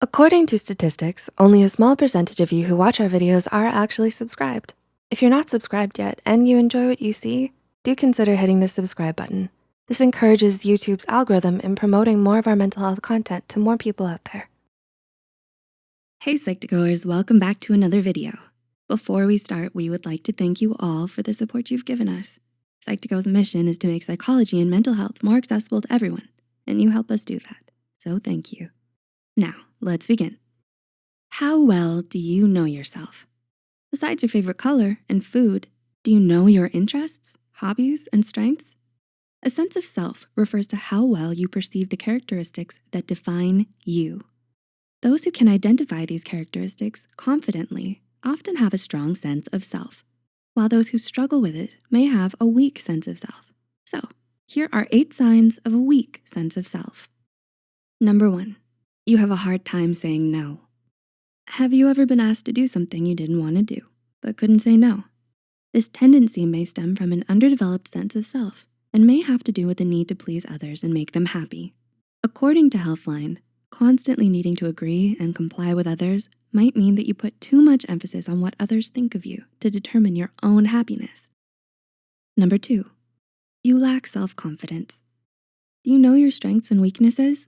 According to statistics, only a small percentage of you who watch our videos are actually subscribed. If you're not subscribed yet and you enjoy what you see, do consider hitting the subscribe button. This encourages YouTube's algorithm in promoting more of our mental health content to more people out there. Hey Psych2Goers, welcome back to another video. Before we start, we would like to thank you all for the support you've given us. Psych2Go's mission is to make psychology and mental health more accessible to everyone, and you help us do that, so thank you. Now, let's begin. How well do you know yourself? Besides your favorite color and food, do you know your interests, hobbies, and strengths? A sense of self refers to how well you perceive the characteristics that define you. Those who can identify these characteristics confidently often have a strong sense of self, while those who struggle with it may have a weak sense of self. So here are eight signs of a weak sense of self. Number one, you have a hard time saying no. Have you ever been asked to do something you didn't wanna do, but couldn't say no? This tendency may stem from an underdeveloped sense of self and may have to do with the need to please others and make them happy. According to Healthline, constantly needing to agree and comply with others might mean that you put too much emphasis on what others think of you to determine your own happiness. Number two, you lack self-confidence. Do you know your strengths and weaknesses?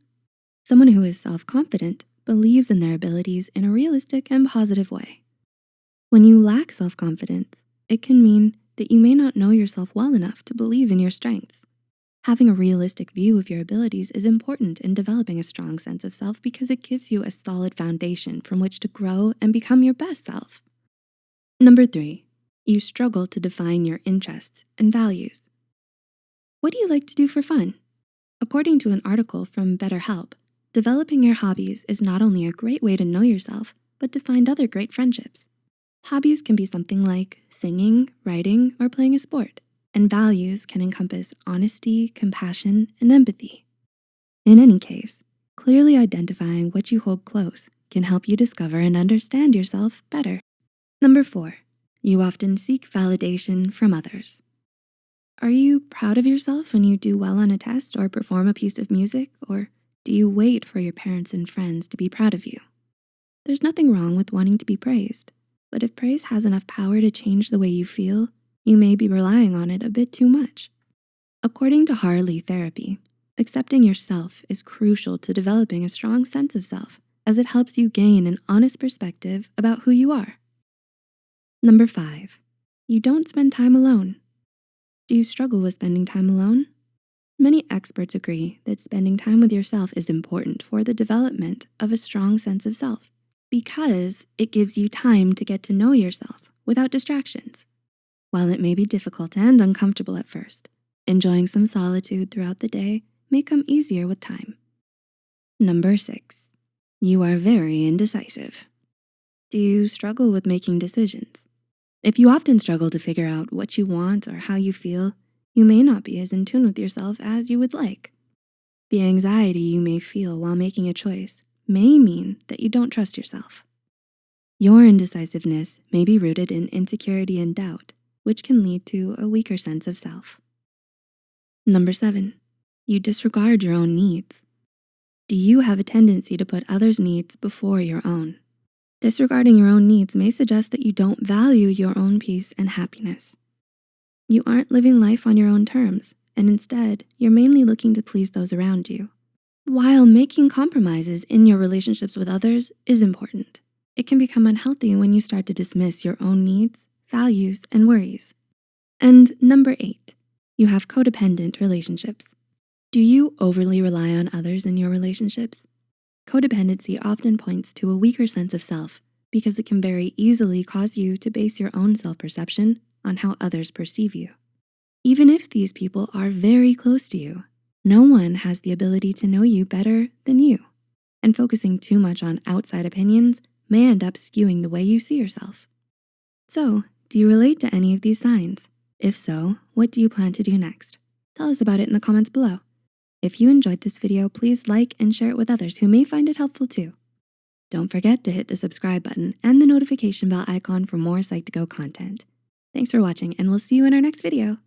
Someone who is self-confident believes in their abilities in a realistic and positive way. When you lack self-confidence, it can mean that you may not know yourself well enough to believe in your strengths. Having a realistic view of your abilities is important in developing a strong sense of self because it gives you a solid foundation from which to grow and become your best self. Number three, you struggle to define your interests and values. What do you like to do for fun? According to an article from BetterHelp, developing your hobbies is not only a great way to know yourself, but to find other great friendships. Hobbies can be something like singing, writing, or playing a sport, and values can encompass honesty, compassion, and empathy. In any case, clearly identifying what you hold close can help you discover and understand yourself better. Number four, you often seek validation from others. Are you proud of yourself when you do well on a test or perform a piece of music, or do you wait for your parents and friends to be proud of you? There's nothing wrong with wanting to be praised, but if praise has enough power to change the way you feel, you may be relying on it a bit too much. According to Harley Therapy, accepting yourself is crucial to developing a strong sense of self as it helps you gain an honest perspective about who you are. Number five, you don't spend time alone. Do you struggle with spending time alone? Many experts agree that spending time with yourself is important for the development of a strong sense of self because it gives you time to get to know yourself without distractions. While it may be difficult and uncomfortable at first, enjoying some solitude throughout the day may come easier with time. Number six, you are very indecisive. Do you struggle with making decisions? If you often struggle to figure out what you want or how you feel, you may not be as in tune with yourself as you would like. The anxiety you may feel while making a choice may mean that you don't trust yourself. Your indecisiveness may be rooted in insecurity and doubt, which can lead to a weaker sense of self. Number seven, you disregard your own needs. Do you have a tendency to put others' needs before your own? Disregarding your own needs may suggest that you don't value your own peace and happiness. You aren't living life on your own terms, and instead, you're mainly looking to please those around you. While making compromises in your relationships with others is important, it can become unhealthy when you start to dismiss your own needs, values, and worries. And number eight, you have codependent relationships. Do you overly rely on others in your relationships? Codependency often points to a weaker sense of self because it can very easily cause you to base your own self-perception on how others perceive you. Even if these people are very close to you, no one has the ability to know you better than you, and focusing too much on outside opinions may end up skewing the way you see yourself. So, do you relate to any of these signs? If so, what do you plan to do next? Tell us about it in the comments below. If you enjoyed this video, please like and share it with others who may find it helpful too. Don't forget to hit the subscribe button and the notification bell icon for more Psych2Go content. Thanks for watching and we'll see you in our next video.